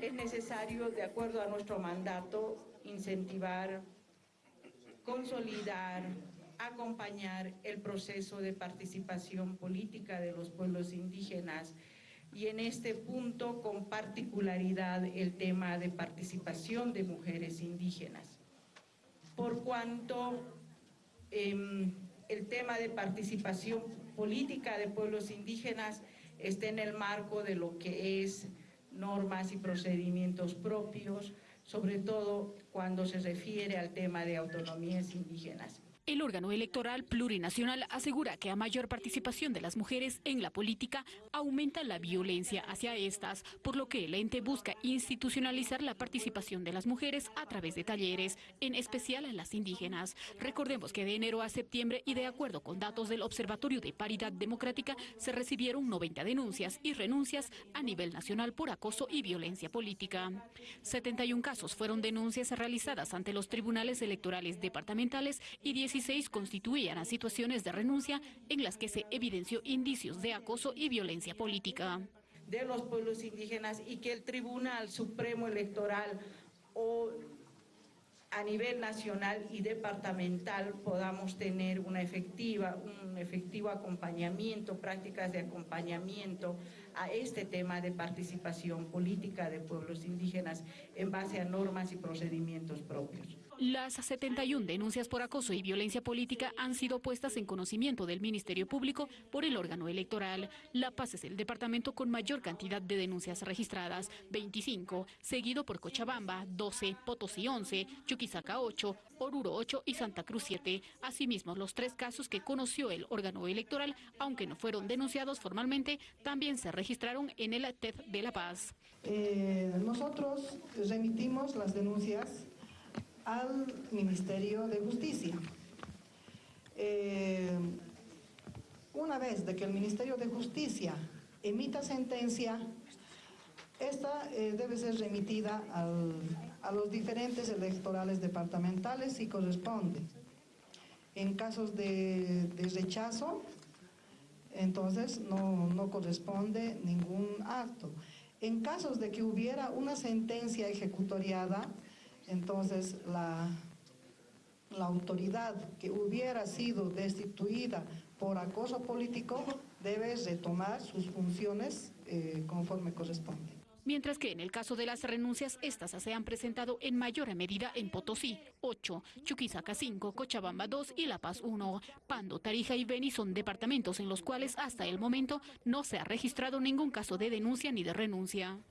es necesario, de acuerdo a nuestro mandato, incentivar, consolidar, acompañar el proceso de participación política de los pueblos indígenas y en este punto con particularidad el tema de participación de mujeres indígenas. Por cuanto eh, el tema de participación política de pueblos indígenas está en el marco de lo que es normas y procedimientos propios, sobre todo cuando se refiere al tema de autonomías indígenas. El órgano electoral plurinacional asegura que a mayor participación de las mujeres en la política aumenta la violencia hacia estas, por lo que el ente busca institucionalizar la participación de las mujeres a través de talleres, en especial en las indígenas. Recordemos que de enero a septiembre y de acuerdo con datos del Observatorio de Paridad Democrática se recibieron 90 denuncias y renuncias a nivel nacional por acoso y violencia política. 71 casos fueron denuncias realizadas ante los tribunales electorales departamentales y 10 16 constituían a situaciones de renuncia en las que se evidenció indicios de acoso y violencia política. De los pueblos indígenas y que el Tribunal Supremo Electoral o a nivel nacional y departamental podamos tener una efectiva, un efectivo acompañamiento, prácticas de acompañamiento a este tema de participación política de pueblos indígenas en base a normas y procedimientos propios. Las 71 denuncias por acoso y violencia política han sido puestas en conocimiento del Ministerio Público por el órgano electoral. La Paz es el departamento con mayor cantidad de denuncias registradas, 25, seguido por Cochabamba, 12, Potosí 11, Chuquisaca 8, Oruro 8 y Santa Cruz 7. Asimismo, los tres casos que conoció el órgano electoral, aunque no fueron denunciados formalmente, también se registraron en el TED de La Paz. Eh, nosotros remitimos las denuncias al Ministerio de Justicia. Eh, una vez de que el Ministerio de Justicia emita sentencia, esta eh, debe ser remitida a los diferentes electorales departamentales si corresponde. En casos de, rechazo, entonces no, no corresponde ningún acto. En casos de que hubiera una sentencia ejecutoriada, entonces la, la autoridad que hubiera sido destituida por acoso político debe retomar sus funciones eh, conforme corresponde. Mientras que en el caso de las renuncias, estas se han presentado en mayor medida en Potosí, 8, Chuquisaca 5, Cochabamba 2 y La Paz 1. Pando, Tarija y Beni son departamentos en los cuales hasta el momento no se ha registrado ningún caso de denuncia ni de renuncia.